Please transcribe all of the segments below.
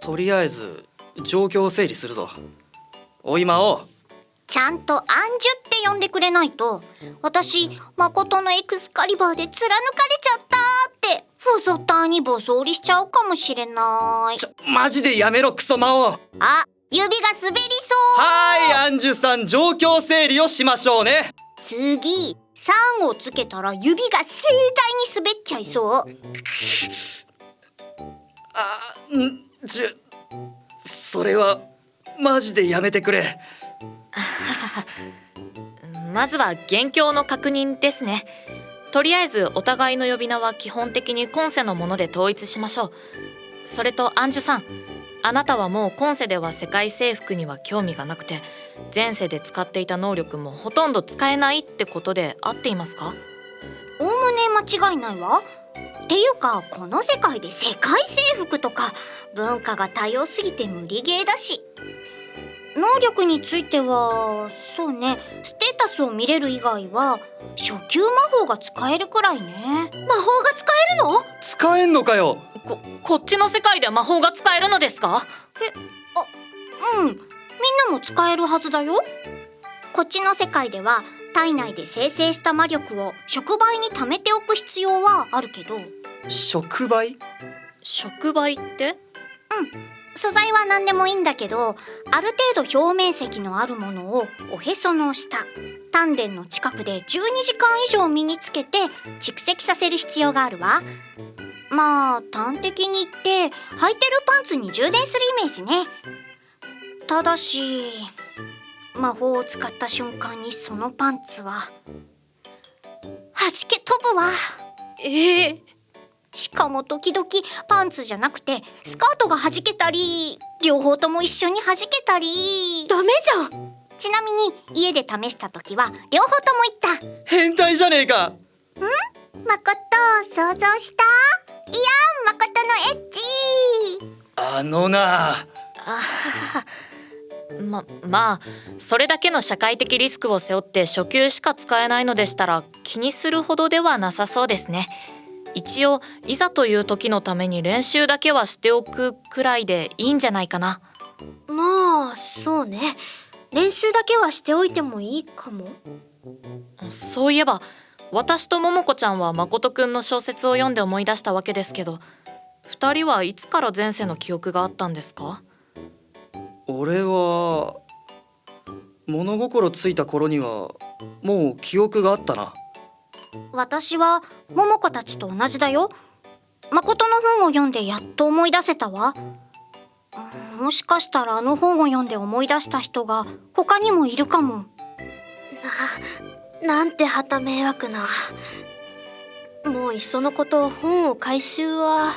とりあえず状況を整理するぞ。おい魔王ちゃんとアンジュって呼んでくれないと私誠のエクスカリバーで貫かれちゃったってふぞたにボソりしちゃうかもしれない。ちょマジでやめろクソ魔王。あ指が滑りそはいアンジュさん状況整理をしましょうね。う次3をつけたら指が盛大に滑っちゃいそう。あんじゅそれはマジでやめてくれ。まずは元凶の確認ですね。とりあえずお互いの呼び名は基本的に今世のもので統一しましょう。それとアンジュさんあなたはもう今世では世界征服には興味がなくて前世で使っていた能力もほとんど使えないってことで合っていますか？おおむね間違いないわ。っていうかこの世界で世界征服とか文化が多様すぎて無理ゲーだし。能力についてはそうねステータスを見れる以外は初級魔法が使えるくらいね。魔法が使えるの？使えんのかよ。ここっちの世界で魔法が使えるのですか？うん。みんなも使えるはずだよ。こっちの世界では体内で生成した魔力を触媒に貯めておく必要はあるけど。触媒？触媒って？素材は何でもいいんだけどある程度表面積のあるものをおへその下丹田の近くで12時間以上身につけて蓄積させる必要があるわ。まあ端的に言って履いてるパンツに充電するイメージね。ただし魔法を使った瞬間にそのパンツは。弾け飛ぶわ。ええ。しかも時々パンツじゃなくてスカートが弾けたり両方とも一緒に弾けたり。ダメじゃん。ちなみに家で試した時は両方とも言った。変態じゃねえか。誠想像した？いや誠のエッチあのなままあそれだけの社会的リスクを背負って初級しか使えないのでしたら気にするほどではなさそうですね。一応いざという時のために練習だけはしておくくらいでいいんじゃないかな。まあそうね。練習だけはしておいてもいいかも。そういえば私と桃子ちゃんは誠くんの小説を読んで思い出したわけですけど二人はいつから前世の記憶があったんですか？俺は物心ついた頃にはもう記憶があったな。私は桃子たちと同じだよ。誠の本を読んでやっと思い出せたわ。うんもしかしたらあの本を読んで思い出した人が他にもいるかも。なんてはた迷惑な。もういっそのこと本を回収は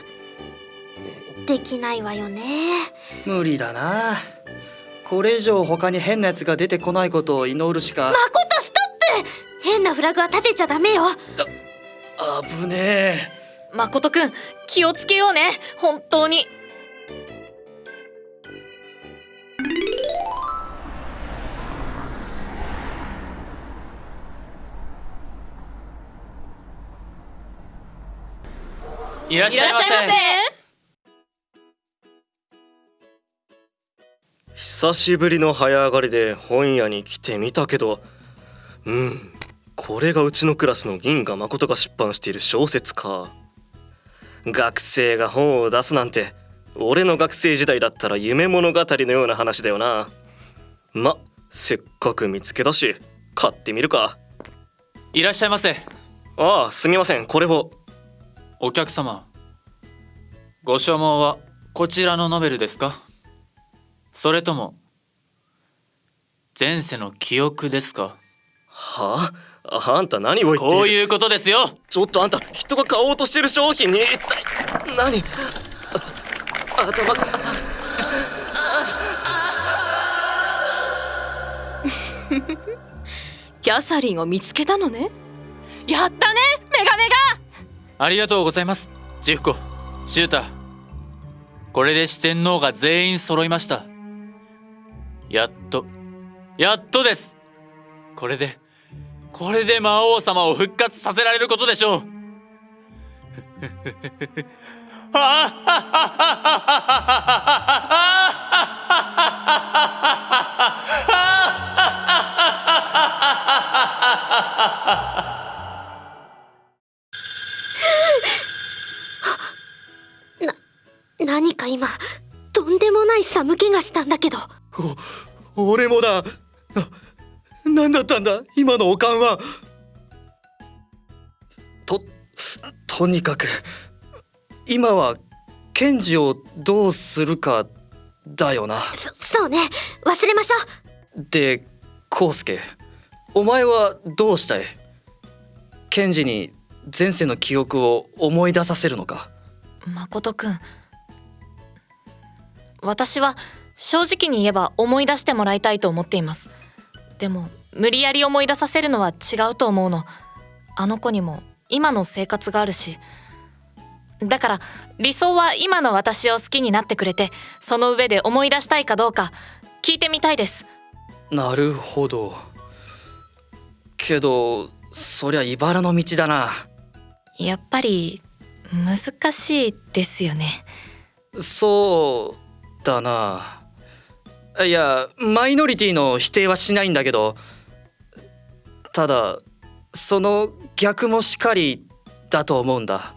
できないわよね。無理だなこれ以上他に変なやつが出てこないことを祈るしか。誠ストップ！変なフラグは立てちゃダメよ。危ねえ。誠くん気をつけようね。本当に。いらっしゃいませ久しぶりの早上がりで本屋に来てみたけど。うんこれがうちのクラスの銀河誠が出版している小説か。学生が本を出すなんて俺の学生時代だったら夢物語のような話だよな。ませっかく見つけたし買ってみるか。いらっしゃいませ。ああすみませんこれを。お客様ご所望はこちらのノベルですか？それとも前世の記憶ですか？は？ああんた何を言ってこういうことですよ！ちょっとあんた人が買おうとしてる商品に一体何？あ頭。が キャサリンを見つけたのね？やったね！メガメありがとうございますジフコ。シュータこれで四天王が全員揃いましたやっとやっとです。これでこれで魔王様を復活させられることでしょう。な何か今とんでもない寒気がしたんだけど。お俺もだ。な何だったんだ？今のおかんは。ととにかく今はケンジをどうするかだよな。そそうね。忘れましょう。でコウスケお前はどうしたい？ケンジに前世の記憶を思い出させるのか？誠くん。私は正直に言えば思い出してもらいたいと思っています。でも無理やり思い出させるのは違うと思うの。あの子にも今の生活があるし。だから理想は今の私を好きになってくれてその上で思い出したいかどうか聞いてみたいです。なるほど。けどそりゃ茨の道だな。やっぱり難しいですよね。そうだないやマイノリティの否定はしないんだけどただその逆もしかりだと思うんだ。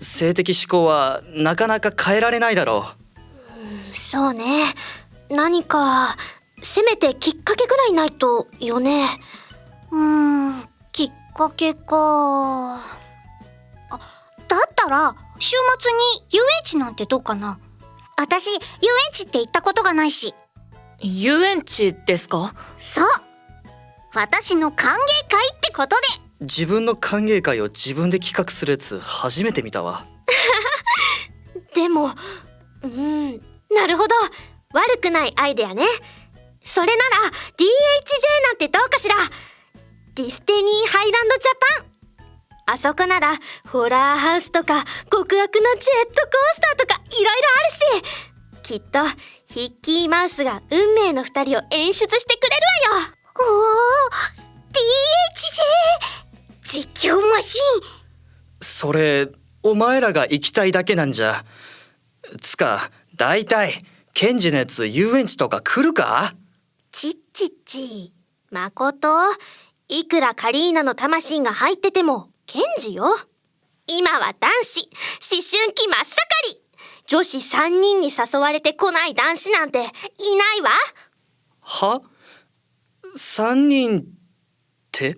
性的思考はなかなか変えられないだろう。そうね。何かせめてきっかけぐらいないとよね。うんきっかけか。あだったら週末に遊園地なんてどうかな。私遊園地って行ったことがないし。遊園地ですか？そう。私の歓迎会ってことで。自分の歓迎会を自分で企画するやつ初めて見たわ。でもうんなるほど。悪くないアイデアね。それなら DHJ なんてどうかしら。ディスティニーハイランドジャパンあそこならホラーハウスとか極悪なジェットコースターとかいろいろあるし。きっとヒッキーマウスが運命の二人を演出してくれるわよ。おお DHJ 絶叫マシン。それお前らが行きたいだけなんじゃ。つか大体ケンジのやつ遊園地とか来るか？ちっちっち。まこといくらカリーナの魂が入っててもケンジよ。今は男子。思春期真っ盛り。女子3人に誘われてこない男子なんていないわ。は ?3 人って？